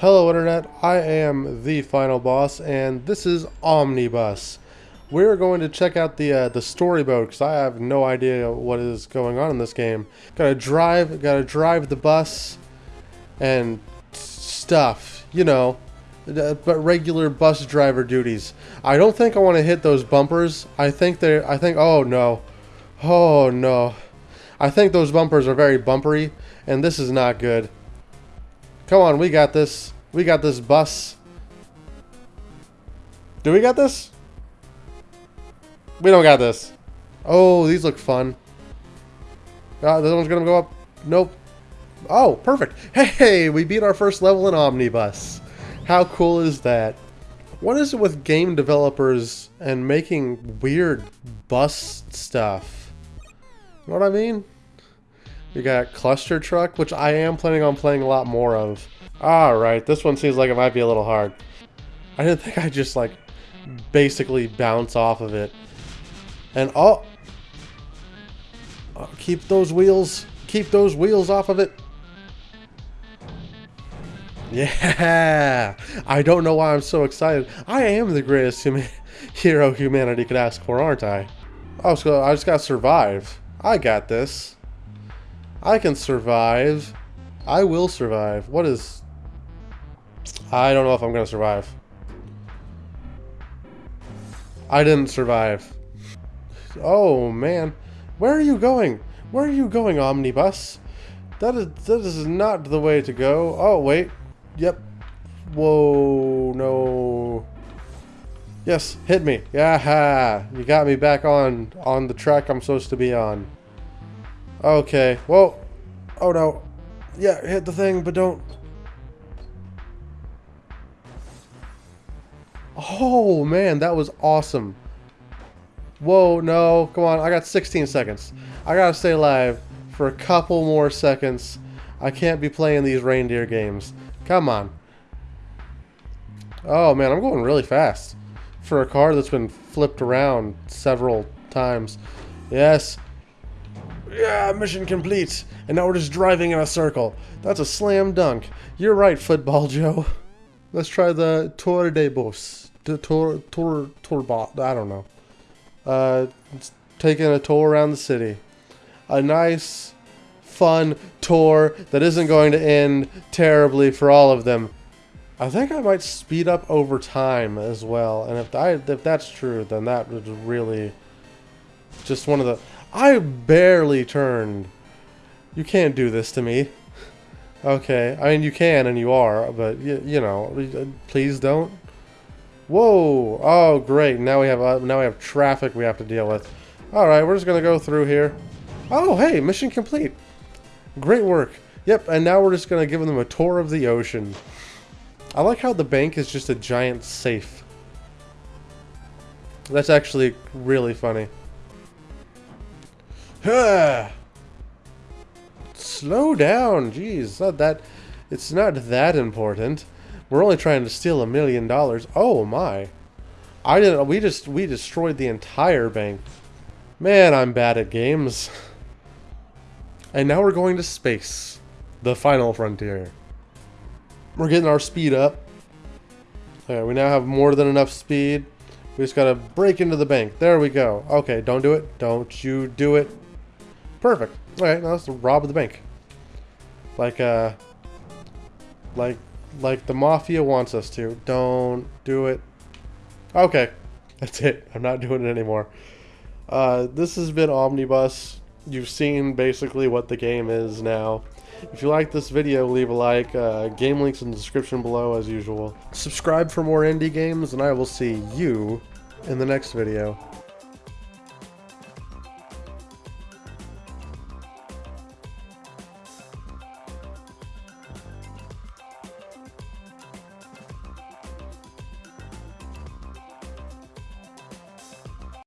Hello Internet, I am the final boss and this is Omnibus. We're going to check out the uh, the story mode because I have no idea what is going on in this game. Gotta drive, gotta drive the bus and stuff, you know, but regular bus driver duties. I don't think I want to hit those bumpers. I think they're, I think, oh no, oh no. I think those bumpers are very bumpery and this is not good. Come on, we got this. We got this bus. Do we got this? We don't got this. Oh, these look fun. Uh, this one's gonna go up. Nope. Oh, perfect. Hey, we beat our first level in Omnibus. How cool is that? What is it with game developers and making weird bus stuff? You know what I mean? We got Clustertruck, which I am planning on playing a lot more of. Alright, this one seems like it might be a little hard. I didn't think I'd just, like, basically bounce off of it. And, oh! oh keep those wheels, keep those wheels off of it. Yeah! I don't know why I'm so excited. I am the greatest huma hero humanity could ask for, aren't I? Oh, so I just gotta survive. I got this. I can survive. I will survive. What is... I don't know if I'm going to survive. I didn't survive. Oh, man. Where are you going? Where are you going, Omnibus? That is, that is not the way to go. Oh, wait. Yep. Whoa, no. Yes, hit me. Yeah, you got me back on on the track I'm supposed to be on. Okay. well, Oh no. Yeah, hit the thing, but don't. Oh man, that was awesome. Whoa, no. Come on, I got 16 seconds. I gotta stay alive for a couple more seconds. I can't be playing these reindeer games. Come on. Oh man, I'm going really fast. For a car that's been flipped around several times. Yes, yeah, mission complete. And now we're just driving in a circle. That's a slam dunk. You're right, Football Joe. Let's try the Tour de Bus. The Tour, Tour, Tour bot. I don't know. Uh, taking a tour around the city. A nice, fun tour that isn't going to end terribly for all of them. I think I might speed up over time as well. And if I if that's true, then that would really just one of the I barely turned. You can't do this to me. Okay, I mean you can and you are, but you, know, please don't. Whoa! Oh, great! Now we have uh, now we have traffic we have to deal with. All right, we're just gonna go through here. Oh, hey, mission complete. Great work. Yep, and now we're just gonna give them a tour of the ocean. I like how the bank is just a giant safe. That's actually really funny. Slow down, jeez. Not that. It's not that important. We're only trying to steal a million dollars. Oh my! I didn't. We just we destroyed the entire bank. Man, I'm bad at games. And now we're going to space, the final frontier. We're getting our speed up. Okay, we now have more than enough speed. We just gotta break into the bank. There we go. Okay, don't do it. Don't you do it. Perfect. Alright, now let's rob the bank. Like, uh... Like, like the Mafia wants us to. Don't do it. Okay. That's it. I'm not doing it anymore. Uh, this has been Omnibus. You've seen basically what the game is now. If you like this video, leave a like. Uh, game links in the description below as usual. Subscribe for more indie games, and I will see you in the next video.